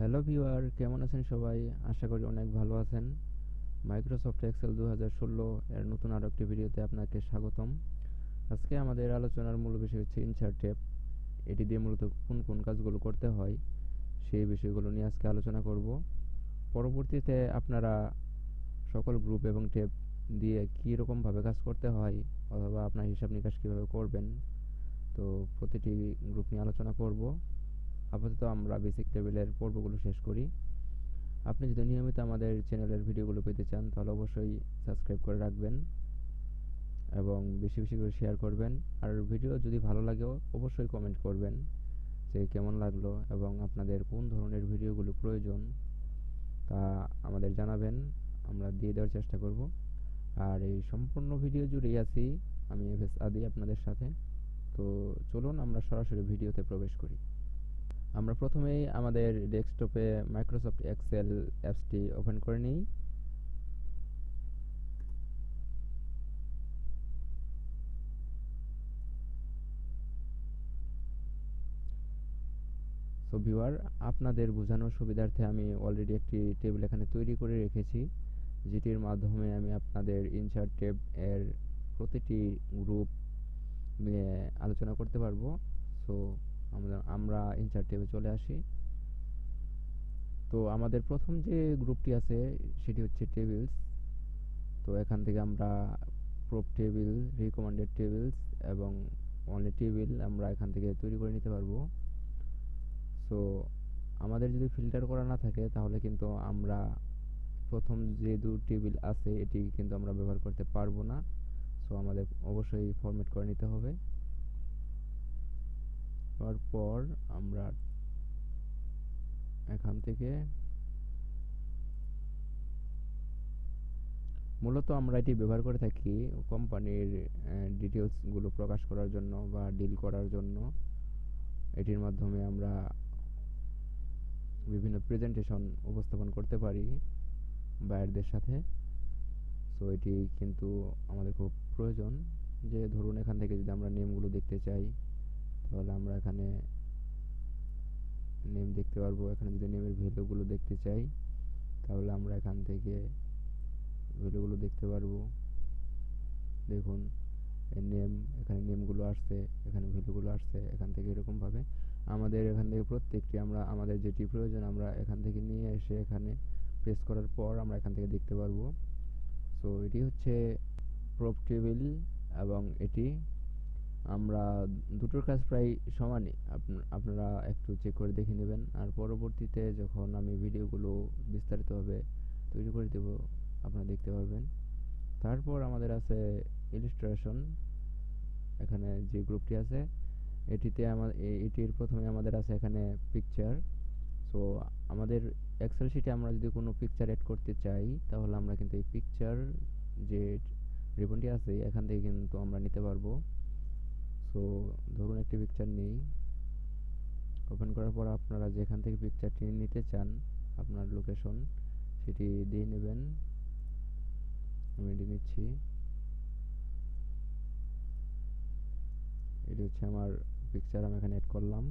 Hello viewer কেমন আছেন সবাই? আশা করি অনেক ভালো আছেন। মাইক্রোসফট এক্সেল দু হাজার ষোলো এর নতুন আরও একটি ভিডিওতে আপনাকে স্বাগতম। আজকে আমাদের আলোচনার মূল বিষয় হচ্ছে ইনসার্ট ট্যাব এটি দিয়ে মূলত কোন কোন কাজগুলো করতে হয়, সেই বিষয়গুলো নিয়ে আজকে আলোচনা করব। পরবর্তীতে আপনারা সকল গ্রুপ এবং ট্যাব দিয়ে কী রকমভাবে কাজ করতে হয় অথবা আপনার হিসাব নিকাশ কীভাবে করবেন, তো প্রতিটি গ্রুপ নিয়ে আলোচনা করব। আপাতত আমরা বেসিক টেবিলের পর্বগুলো শেষ করি। আপনি যদি নিয়মিত আমাদের চ্যানেলের ভিডিওগুলো পেতে চান, তাহলে অবশ্যই সাবস্ক্রাইব করে রাখবেন এবং বেশি বেশি করে শেয়ার করবেন। আর ভিডিও যদি ভালো লাগেও অবশ্যই কমেন্ট করবেন যে কেমন লাগল এবং আপনাদের কোন ধরনের ভিডিওগুলো প্রয়োজন তা আমাদের জানাবেন। আমরা দিয়ে দেওয়ার চেষ্টা করব। আর এই সম্পূর্ণ ভিডিও জুড়েই আছি আমি এফ এস আদি আপনাদের সাথে। তো চলুন আমরা সরাসরি ভিডিওতে প্রবেশ করি। আমরা প্রথমেই আমাদের ডেস্কটপে মাইক্রোসফট এক্সেল অ্যাপসটি ওপেন করে নিই। সো ভিউয়ার আপনাদের বোঝানোর সুবিধার্থে আমি অলরেডি একটি টেবিল এখানে তৈরি করে রেখেছি, যেটির মাধ্যমে আমি আপনাদের ইনসার্ট টেব এর প্রতিটি গ্রুপ নিয়ে আলোচনা করতে পারব। সো আমরা আমরা ইনসার্ট টেবে চলে আসি। তো আমাদের প্রথম যে গ্রুপটি আছে, সেটি হচ্ছে টেবিলস তো এখান থেকে আমরা প্রোপ টেবিল রিকমেন্ডেড টেবিলস এবং অনলি টেবিল আমরা এখান থেকে তৈরি করে নিতে পারব। সো আমাদের যদি ফিল্টার করা না থাকে, তাহলে কিন্তু আমরা প্রথম যে দু টেবিল আছে এটি কিন্তু আমরা ব্যবহার করতে পারব না। সো আমাদের অবশ্যই ফরম্যাট করে নিতে হবে। তারপর আমরা এখান থেকে মূলত আমরা এটি ব্যবহার করে থাকি কোম্পানির ডিটেলসগুলো প্রকাশ করার জন্য বা ডিল করার জন্য। এটির মাধ্যমে আমরা বিভিন্ন প্রেজেন্টেশন উপস্থাপন করতে পারি বায়ারদের সাথে। সো এটি কিন্তু আমাদের খুব প্রয়োজন যে ধরুন এখান থেকে যদি আমরা নেমগুলো দেখতে চাই তাহলে আমরা এখানে নেম দেখতে পারব। এখানে যদি নেমের ভ্যালুগুলো দেখতে চাই, তাহলে আমরা এখান থেকে ভ্যালুগুলো দেখতে পারব। দেখুন নেম এখানে নেমগুলো আসছে, এখানে ভ্যালুগুলো আসছে, এখান থেকে এরকমভাবে আমাদের এখান থেকে প্রত্যেকটি আমরা, আমাদের যেটি প্রয়োজন, আমরা এখান থেকে নিয়ে এসে এখানে প্রেস করার পর আমরা এখান থেকে দেখতে পারব। সো এটি হচ্ছে প্রপ টেবিল এবং এটি আমরা দুটোর কাজ প্রায় সমানই। আপনারা একটু চেক করে দেখে নেবেন। আর পরবর্তীতে যখন আমি ভিডিওগুলো বিস্তারিতভাবে তৈরি করে দেব, আপনারা দেখতে পারবেন। তারপর আমাদের আছে ইলিস্ট্রেশন এখানে যে গ্রুপটি আছে, এটিতে আমার এটির প্রথমে আমাদের আছে এখানে পিকচার সো আমাদের এক্সেল শিটে আমরা যদি কোনো পিকচার অ্যাড করতে চাই, তাহলে আমরা কিন্তু এই পিকচার যে রিবনটি আছে, এখান থেকে কিন্তু আমরা নিতে পারব। সো ধরুন একটি পিকচার নেই। ওপেন করার পর আপনারা যেখান থেকে পিকচারটি নিতে চান, আপনার লোকেশন সেটি দিয়ে নেবেন। আমি এটি নিচ্ছি। এটি হচ্ছে আমার পিকচার আমি এখানে অ্যাড করলাম।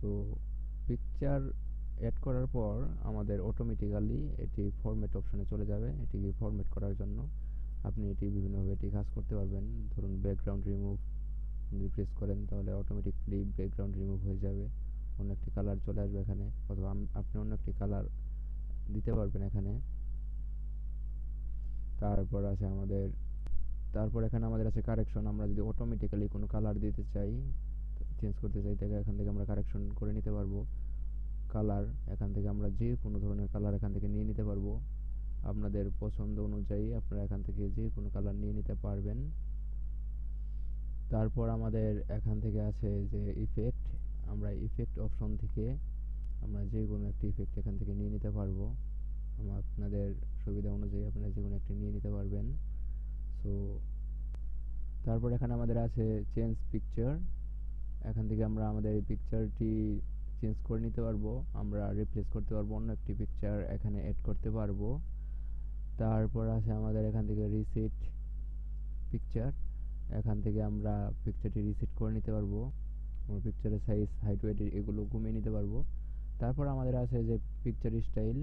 সো পিকচার অ্যাড করার পর আমাদের অটোমেটিক্যালি এটি ফরম্যাট অপশনে চলে যাবে। এটিকে ফরম্যাট করার জন্য আপনি এটি বিভিন্নভাবে এটি কাজ করতে পারবেন। ধরুন ব্যাকগ্রাউন্ড রিমুভ যদি প্রেস করেন, তাহলে অটোমেটিকলি ব্যাকগ্রাউন্ড রিমুভ হয়ে যাবে। অন্য একটি কালার চলে আসবে এখানে, অথবা আপনি অন্য একটি কালার দিতে পারবেন এখানে। তারপর আছে আমাদের, তারপর এখানে আমাদের আছে কারেকশন আমরা যদি অটোমেটিক্যালি কোনো কালার দিতে চাই চেঞ্জ করতে চাই, তাহলে এখান থেকে আমরা কারেকশন করে নিতে পারব। কালার এখান থেকে আমরা যে কোনো ধরনের কালার এখান থেকে নিয়ে নিতে পারব। আপনাদের পছন্দ অনুযায়ী আপনারা এখান থেকে যে কোনো কালার নিয়ে নিতে পারবেন। তারপর আমাদের এখান থেকে আছে যে ইফেক্ট আমরা ইফেক্ট অপশন থেকে আমরা যে কোনো একটি ইফেক্ট এখান থেকে নিয়ে নিতে পারব। আপনাদের সুবিধা অনুযায়ী আপনারা যে কোনো একটি নিয়ে নিতে পারবেন। সো তারপর এখানে আমাদের আছে চেঞ্জ পিকচার এখান থেকে আমরা আমাদের এই পিকচারটি চেঞ্জ করে নিতে পারব। আমরা রিপ্লেস করতে পারব অন্য একটি পিকচার এখানে অ্যাড করতে পারব। তারপর আছে আমাদের এখান থেকে রিসেট পিকচার এখান থেকে আমরা পিকচারটি রিসেট করে নিতে পারব। আমার পিকচারের সাইজ হাইট ওয়েট এগুলো কমিয়ে নিতে পারব। তারপর আমাদের আছে যে পিকচার স্টাইল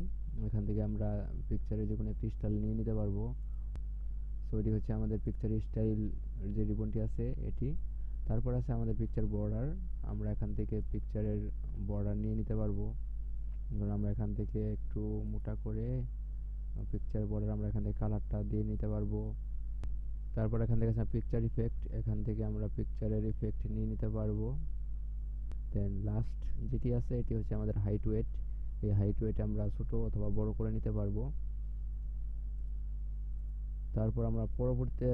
এখান থেকে আমরা পিকচারের যে কোনো একটি স্টাইল নিয়ে নিতে পারব। সো এটি হচ্ছে আমাদের পিকচার স্টাইল যে রিবনটি আছে, এটি। তারপর আছে আমাদের পিকচার বর্ডার আমরা এখান থেকে পিকচারের বর্ডার নিয়ে নিতে পারব। ধরুন আমরা এখান থেকে একটু মোটা করে পিকচার বর্ডার আমরা এখান থেকে কালারটা দিয়ে নিতে পারব। তারপর এখান থেকে পিকচার ইফেক্ট এখান থেকে আমরা পিকচারের ইফেক্ট নিয়ে নিতে পারব। দেন লাস্ট যেটি আছে, এটি হচ্ছে আমাদের হাইট ওয়েট এই হাইট ওয়েট আমরা ছোটো অথবা বড় করে নিতে পারব। তারপর আমরা পরবর্তীতে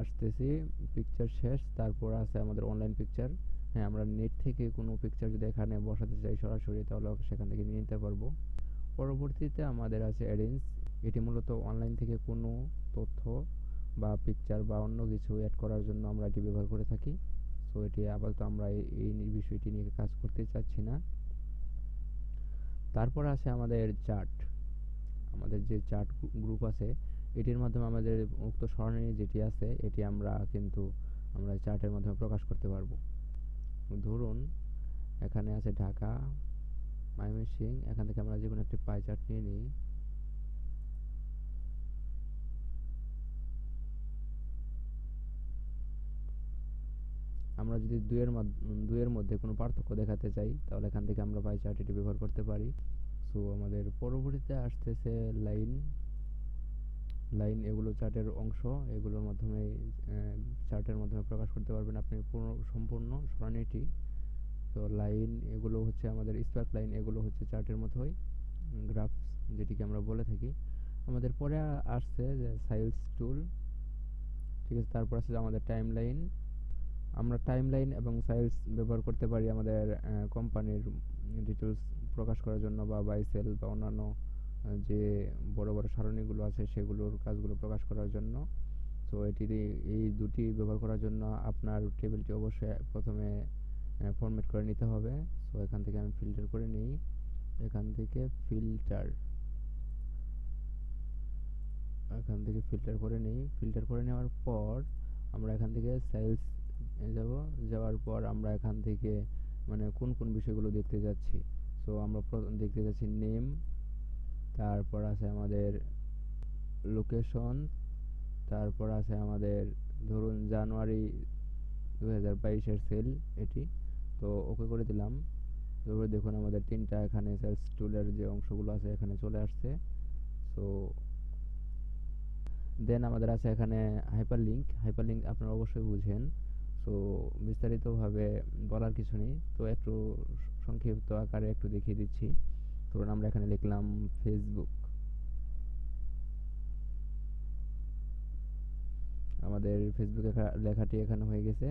আসতেছি পিকচার শেষ, তারপর আছে আমাদের অনলাইন পিকচার হ্যাঁ আমরা নেট থেকে কোনো পিকচার যদি এখানে বসাতে চাই সরাসরি, তাহলে সেখান থেকে নিয়ে নিতে পারব। পরবর্তীতে আমাদের আছে অ্যারেঞ্জ এটি মূলত অনলাইন থেকে কোনো তথ্য বা পিকচার বা অন্য কিছু অ্যাড করার জন্য আমরা এটি ব্যবহার করে থাকি। সো এটি আপাতত আমরা এই বিষয়টি নিয়ে কাজ করতে চাচ্ছি না। তারপর আছে আমাদের চার্ট আমাদের যে চার্ট গ্রুপ আছে, এটির মাধ্যমে আমাদের উক্ত সরণি যেটি আছে, এটি আমরা কিন্তু আমরা চার্টের মাধ্যমে প্রকাশ করতে পারব। ধরুন, এখানে আছে ঢাকা ময়মনসিং এখান থেকে আমরা যে কোনো একটি পাই চার্ট নিয়ে নিই। আমরা যদি দুইয়ের দুইয়ের মধ্যে কোনো পার্থক্য দেখাতে চাই, তাহলে এখান থেকে আমরা পাই চার্ট এটি ব্যবহার করতে পারি। সো আমাদের পরবর্তীতে আসতেছে লাইন লাইন এগুলো চার্টের অংশ। এগুলোর মাধ্যমে চার্টের মাধ্যমে প্রকাশ করতে পারবেন আপনি পুরো, সম্পূর্ণ, সরণিটি। তো লাইন এগুলো হচ্ছে আমাদের স্পার্ক লাইন এগুলো হচ্ছে চার্টের মতোই গ্রাফস যেটিকে আমরা বলে থাকি। আমাদের পরে আসছে যে সাইলস টুল ঠিক আছে, তারপর আছে আমাদের টাইম লাইন আমরা টাইম লাইন এবং সাইলস ব্যবহার করতে পারি আমাদের কোম্পানির ডিটেলস প্রকাশ করার জন্য বা বাই সেল বা অন্যান্য যে বড় বড় সারণীগুলো আছে সেগুলোর কাজগুলো প্রকাশ করার জন্য। তো এটি এই দুটি ব্যবহার করার জন্য আপনার টেবিলটি অবশ্যই প্রথমে ফরম্যাট করে নিতে হবে। সো এখান থেকে আমি ফিল্টার করে নিই। এখান থেকে ফিল্টার এখান থেকে ফিল্টার করে নিই। ফিল্টার করে নেওয়ার পর আমরা এখান থেকে সেলস যাব। যাওয়ার পর আমরা এখান থেকে মানে কোন কোন বিষয়গুলো দেখতে যাচ্ছি। সো আমরা দেখতে যাচ্ছি নেম তারপর আছে আমাদের লোকেশন তারপর আছে আমাদের, ধরুন জানুয়ারি দু হাজার বাইশের সেল এটি। তো ওকে করে দিলাম। তারপরে দেখুন আমাদের তিনটা এখানে সেলস টুলের যে অংশগুলো আছে এখানে চলে আসছে। সো দেন আমাদের আছে এখানে হাইপার লিঙ্ক হাইপার লিঙ্ক আপনারা অবশ্যই বুঝেন। সো বিস্তারিতভাবে বলার কিছু নেই। তো একটু সংক্ষিপ্ত আকারে একটু দেখিয়ে দিচ্ছি। ধরুন আমরা এখানে লিখলাম ফেসবুক আমাদের ফেসবুক লেখাটি এখানে হয়ে গেছে।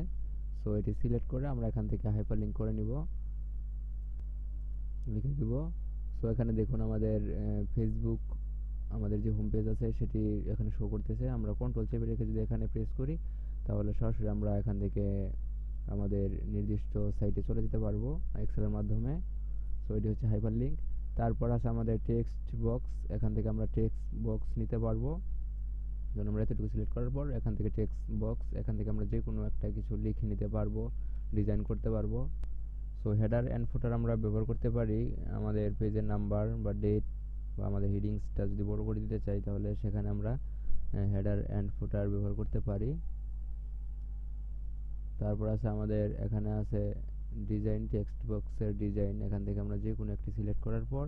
সো এটি সিলেক্ট করে আমরা এখান থেকে হাইপার লিঙ্ক করে নিব। লিখে দিব। সো এখানে দেখুন আমাদের ফেসবুক আমাদের যে হোম পেজ আছে সেটি এখানে শো করতেছে। আমরা কন্ট্রোল চেপে রেখে যদি এখানে প্রেস করি, তাহলে সরাসরি আমরা এখান থেকে আমাদের নির্দিষ্ট সাইটে চলে যেতে পারব এক্সেলের মাধ্যমে। সো এটি হচ্ছে হাইপার লিঙ্ক তারপর আছে আমাদের টেক্সট বক্স এখান থেকে আমরা টেক্সট বক্স নিতে পারব। যেমন আমরা এতটুকু সিলেক্ট করার পর এখান থেকে টেক্সট বক্স এখান থেকে আমরা যে কোনো একটা কিছু লিখে নিতে পারব ডিজাইন করতে পারব। সো হেডার অ্যান্ড ফুটার আমরা ব্যবহার করতে পারি। আমাদের পেজের নাম্বার বা ডেট বা আমাদের হিডিংসটা যদি বড় করে দিতে চাই, তাহলে সেখানে আমরা হেডার অ্যান্ড ফুটার ব্যবহার করতে পারি। তারপর আছে আমাদের, এখানে আছে ডিজাইন টেক্সট বক্সের ডিজাইন এখান থেকে আমরা যে কোনো একটি সিলেক্ট করার পর,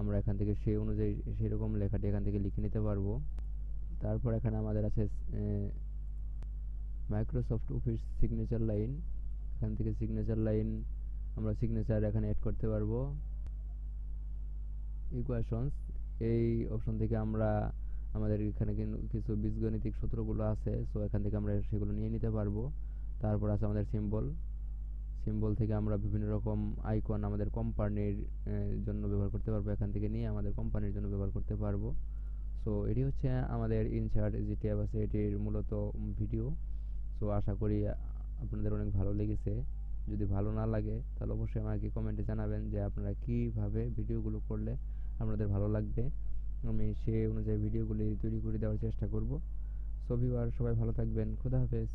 আমরা এখান থেকে সেই অনুযায়ী সেরকম লেখাটি এখান থেকে লিখে নিতে পারব। তারপর এখানে আমাদের আছে মাইক্রোসফট অফিস সিগনেচার লাইন এখান থেকে সিগনেচার লাইন আমরা সিগনেচার এখানে অ্যাড করতে পারব। ইকুয়েশনস এই অপশন থেকে আমরা আমাদের এখানে কিছু বীজগণিতিক সূত্রগুলো আছে সো এখান থেকে আমরা সেগুলো নিয়ে নিতে পারব। তারপর আছে আমাদের সিম্বল সিম্বল থেকে আমরা বিভিন্ন রকম আইকন আমাদের কোম্পানির জন্য ব্যবহার করতে পারব। এখান থেকে নিয়ে আমাদের কোম্পানির জন্য ব্যবহার করতে পারব। সো এটি হচ্ছে আমাদের ইনচার্ট যে ট্যাব আছে এটির মূলত ভিডিও সো আশা করি আপনাদের অনেক ভালো লেগেছে। যদি ভালো না লাগে, তাহলে অবশ্যই আমাকে কমেন্টে জানাবেন যে আপনারা কীভাবে ভিডিওগুলো করলে আপনাদের ভালো লাগবে। আমি সে অনুযায়ী ভিডিওগুলি তৈরি করে দেওয়ার চেষ্টা করব। সো ভিউয়ার সবাই ভালো থাকবেন। খুদা হাফেজ।